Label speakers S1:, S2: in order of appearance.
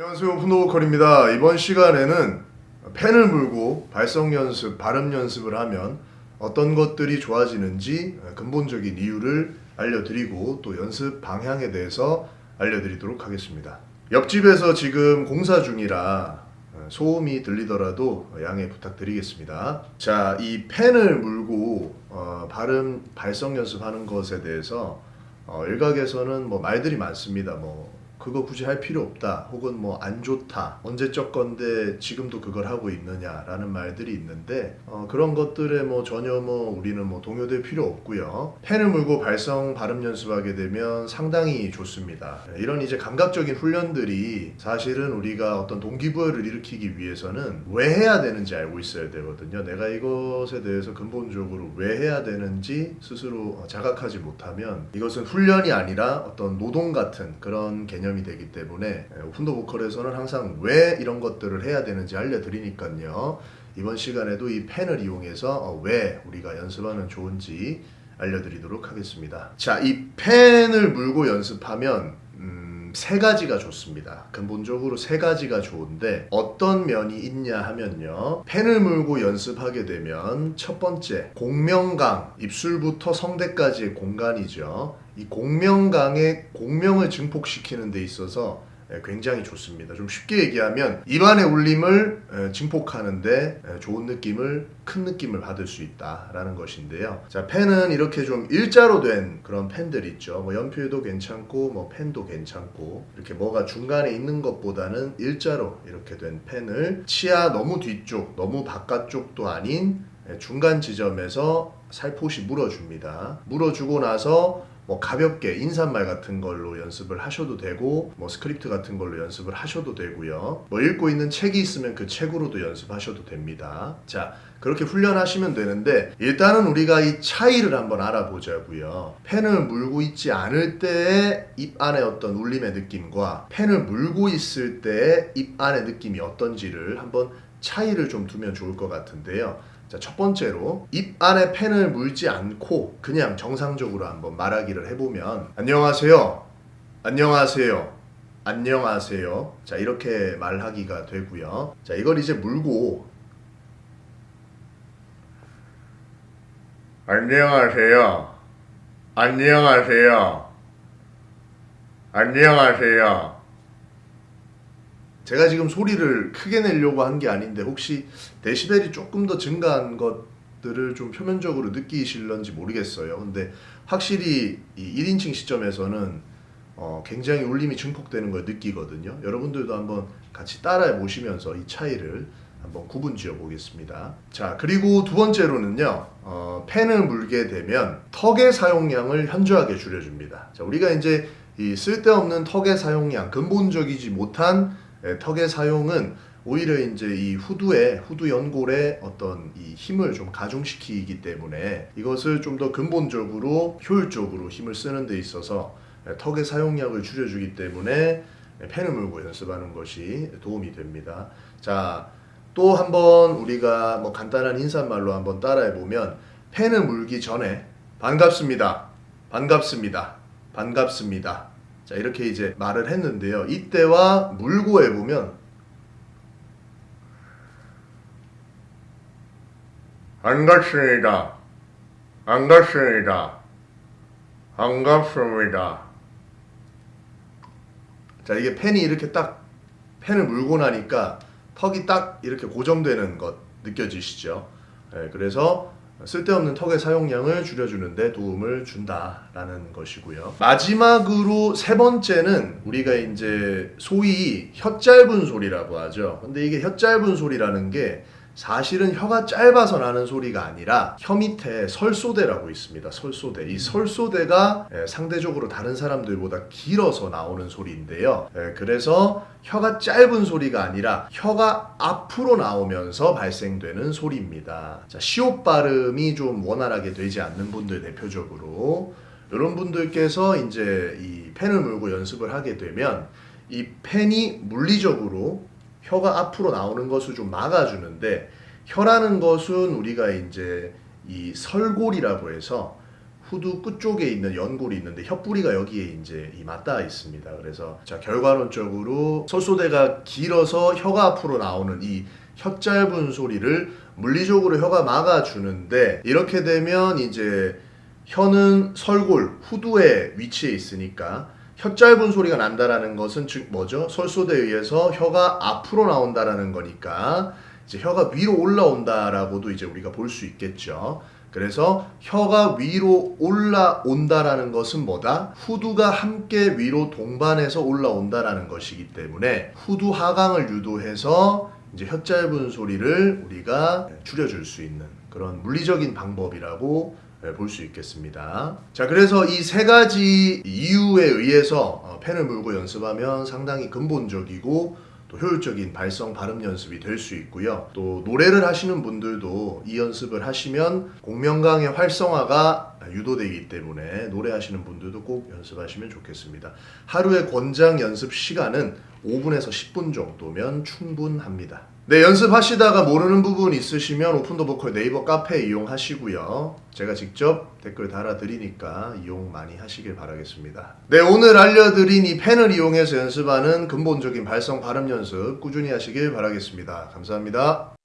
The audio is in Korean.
S1: 안녕하세요. 훈도보컬입니다. 이번 시간에는 펜을 물고 발성 연습, 발음 연습을 하면 어떤 것들이 좋아지는지 근본적인 이유를 알려드리고 또 연습 방향에 대해서 알려드리도록 하겠습니다. 옆집에서 지금 공사 중이라 소음이 들리더라도 양해 부탁드리겠습니다. 자 이 펜을 물고 어, 발음, 발성 연습하는 것에 대해서 어, 일각에서는 뭐 말들이 많습니다. 뭐 그거 굳이 할 필요 없다. 혹은 뭐 안 좋다. 언제적 건데 지금도 그걸 하고 있느냐 라는 말들이 있는데 어, 그런 것들에 뭐 전혀 뭐 우리는 뭐 동요될 필요 없고요. 펜을 물고 발성 발음 연습하게 되면 상당히 좋습니다. 이런 이제 감각적인 훈련들이 사실은 우리가 어떤 동기부여를 일으키기 위해서는 왜 해야 되는지 알고 있어야 되거든요. 내가 이것에 대해서 근본적으로 왜 해야 되는지 스스로 자각하지 못하면 이것은 훈련이 아니라 어떤 노동 같은 그런 개념이 개념이 되기 때문에 훈도 보컬에서는 항상 왜 이런 것들을 해야 되는지 알려드리니까요. 이번 시간에도 이 펜을 이용해서 어, 왜 우리가 연습하면 좋은지 알려드리도록 하겠습니다. 자, 이 펜을 물고 연습하면 음, 세 가지가 좋습니다. 근본적으로 세 가지가 좋은데 어떤 면이 있냐 하면요. 펜을 물고 연습하게 되면 첫 번째 공명강, 입술부터 성대까지의 공간이죠. 이 공명강의 공명을 증폭시키는 데 있어서 예, 굉장히 좋습니다. 좀 쉽게 얘기하면 입안의 울림을 예, 증폭하는데 예, 좋은 느낌을 큰 느낌을 받을 수 있다라는 것인데요. 자 펜은 이렇게 좀 일자로 된 그런 펜들 있죠. 뭐 연필도 괜찮고 뭐 펜도 괜찮고 이렇게 뭐가 중간에 있는 것보다는 일자로 이렇게 된 펜을 치아 너무 뒤쪽 너무 바깥쪽도 아닌 중간 지점에서 살포시 물어줍니다. 물어주고 나서 뭐 가볍게 인사말 같은 걸로 연습을 하셔도 되고 뭐 스크립트 같은 걸로 연습을 하셔도 되고요. 뭐 읽고 있는 책이 있으면 그 책으로도 연습하셔도 됩니다. 자 그렇게 훈련하시면 되는데 일단은 우리가 이 차이를 한번 알아보자고요. 펜을 물고 있지 않을 때의 입 안의 어떤 울림의 느낌과 펜을 물고 있을 때의 입 안의 느낌이 어떤지를 한번 차이를 좀 두면 좋을 것 같은데요 자, 첫 번째로 입 안에 펜을 물지 않고 그냥 정상적으로 한번 말하기를 해보면 안녕하세요. 안녕하세요. 안녕하세요. 자, 이렇게 말하기가 되고요. 자, 이걸 이제 물고 안녕하세요. 안녕하세요. 안녕하세요. 제가 지금 소리를 크게 내려고 한 게 아닌데 혹시 데시벨이 조금 더 증가한 것들을 좀 표면적으로 느끼실런지 모르겠어요. 근데 확실히 이 1인칭 시점에서는 어 굉장히 울림이 증폭되는 걸 느끼거든요. 여러분들도 한번 같이 따라해 보시면서 이 차이를 한번 구분 지어 보겠습니다. 자 그리고 두 번째로는요 어, 펜을 물게 되면 턱의 사용량을 현저하게 줄여줍니다. 자 우리가 이제 이 쓸데없는 턱의 사용량 근본적이지 못한 예, 턱의 사용은 오히려 이제 이 후두에 후두 연골에 어떤 이 힘을 좀 가중시키기 때문에 이것을 좀 더 근본적으로 효율적으로 힘을 쓰는 데 있어서 예, 턱의 사용량을 줄여주기 때문에 펜을 물고 연습하는 것이 도움이 됩니다. 자, 또 한번 우리가 뭐 간단한 인사말로 한번 따라해 보면 펜을 물기 전에 반갑습니다. 반갑습니다. 반갑습니다. 자 이렇게 이제 말을 했는데요. 이때와 물고 해보면 반갑습니다. 반갑습니다. 반갑습니다. 자 이게 펜이 이렇게 딱 펜을 물고 나니까 턱이 딱 이렇게 고정되는 것 느껴지시죠? 네, 그래서 쓸데없는 턱의 사용량을 줄여주는데 도움을 준다라는 것이고요. 마지막으로 세 번째는 우리가 이제 소위 혀 짧은 소리라고 하죠. 근데 이게 혀 짧은 소리라는 게 사실은 혀가 짧아서 나는 소리가 아니라 혀 밑에 설소대라고 있습니다. 설소대. 이 설소대가 예, 상대적으로 다른 사람들보다 길어서 나오는 소리인데요. 예, 그래서 혀가 짧은 소리가 아니라 혀가 앞으로 나오면서 발생되는 소리입니다. 자, 시옷 발음이 좀 원활하게 되지 않는 분들 대표적으로 이런 분들께서 이제 이 펜을 물고 연습을 하게 되면 이 펜이 물리적으로 혀가 앞으로 나오는 것을 좀 막아주는데 혀라는 것은 우리가 이제 이 설골이라고 해서 후두 끝쪽에 있는 연골이 있는데 혓뿌리가 여기에 이제 이 맞닿아 있습니다. 그래서 자 결과론적으로 설소대가 길어서 혀가 앞으로 나오는 이 혀 짧은 소리를 물리적으로 혀가 막아주는데 이렇게 되면 이제 혀는 설골 후두에 위치해 있으니까 혀 짧은 소리가 난다라는 것은 즉 뭐죠? 설소대에 의해서 혀가 앞으로 나온다라는 거니까 이제 혀가 위로 올라온다라고도 이제 우리가 볼 수 있겠죠. 그래서 혀가 위로 올라온다라는 것은 뭐다? 후두가 함께 위로 동반해서 올라온다라는 것이기 때문에 후두 하강을 유도해서 이제 혀 짧은 소리를 우리가 줄여줄 수 있는 그런 물리적인 방법이라고 볼 수 있겠습니다. 자, 그래서 이 세 가지 이유에 의해서 어, 펜을 물고 연습하면 상당히 근본적이고 또 효율적인 발성 발음 연습이 될 수 있고요. 또 노래를 하시는 분들도 이 연습을 하시면 공명강의 활성화가 유도되기 때문에 노래하시는 분들도 꼭 연습하시면 좋겠습니다. 하루의 권장 연습 시간은 5분에서 10분 정도면 충분합니다. 네, 연습하시다가 모르는 부분 있으시면 오픈더 보컬 네이버 카페 이용하시고요. 제가 직접 댓글 달아드리니까 이용 많이 하시길 바라겠습니다. 네, 오늘 알려드린 이 펜을 이용해서 연습하는 근본적인 발성 발음 연습 꾸준히 하시길 바라겠습니다. 감사합니다.